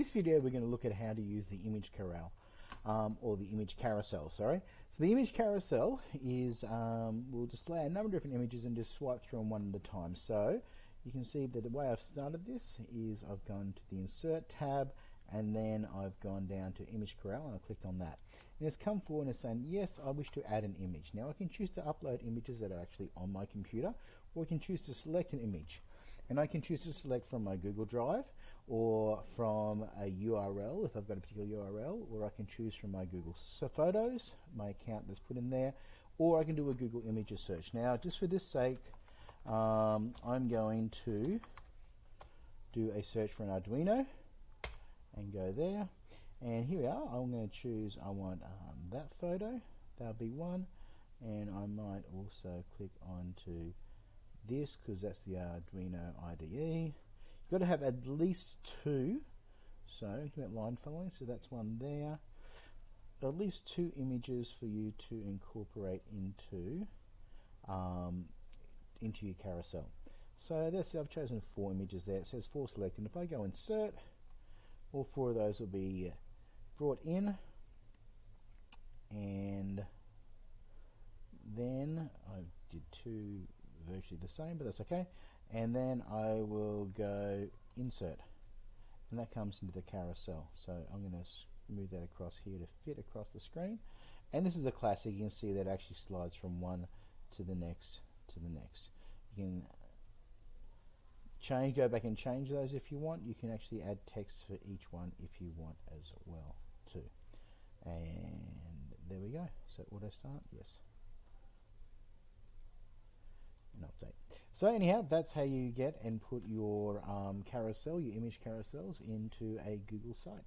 In this video we're going to look at how to use the image corral um, or the image carousel, sorry. So the image carousel is, um, we'll display a number of different images and just swipe through them one at a time. So you can see that the way I've started this is I've gone to the insert tab and then I've gone down to image corral and I clicked on that. And it's come forward and it's saying, yes, I wish to add an image. Now I can choose to upload images that are actually on my computer or I can choose to select an image and I can choose to select from my Google Drive or from a URL if I've got a particular URL or I can choose from my Google so Photos, my account that's put in there, or I can do a Google Images search. Now just for this sake um, I'm going to do a search for an Arduino and go there. And here we are. I'm going to choose I want um, that photo. That'll be one. And I might also click on to this because that's the Arduino IDE. You've got to have at least two. So about line following, so that's one there. At least two images for you to incorporate into um, into your carousel. So that's I've chosen four images there. It says four selected. If I go insert, all four of those will be brought in and then I did two virtually the same, but that's okay. And then I will go insert, and that comes into the carousel. So I'm going to move that across here to fit across the screen. And this is a classic. You can see that actually slides from one to the next to the next. You can change, go back and change those if you want. You can actually add text for each one if you want as well too. And there we go. So auto start, yes an update. So anyhow, that's how you get and put your um, carousel, your image carousels into a Google site.